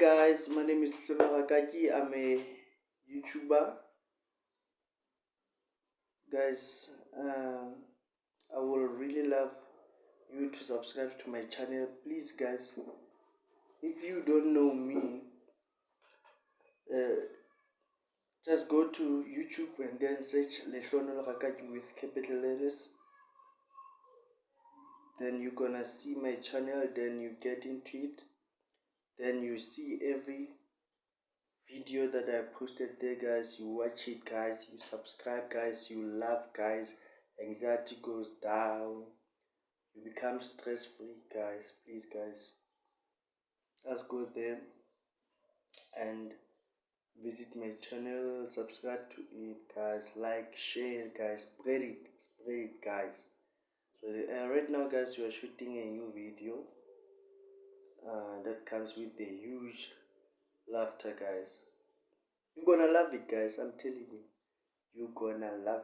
guys, my name is Rakaki. I'm a YouTuber. Guys, um, I will really love you to subscribe to my channel. Please, guys, if you don't know me, uh, just go to YouTube and then search Lehlono Rakaki with capital letters. Then you're gonna see my channel. Then you get into it then you see every video that i posted there guys. You watch it guys. You subscribe guys. You love guys. Anxiety goes down. You become stress free guys. Please guys. Let's go there and visit my channel. Subscribe to it guys. Like share guys. Spread it. Spread it guys. So uh, right now guys we are shooting a new video uh, that comes with the huge laughter guys. You're gonna love it guys i'm telling you. You're gonna love it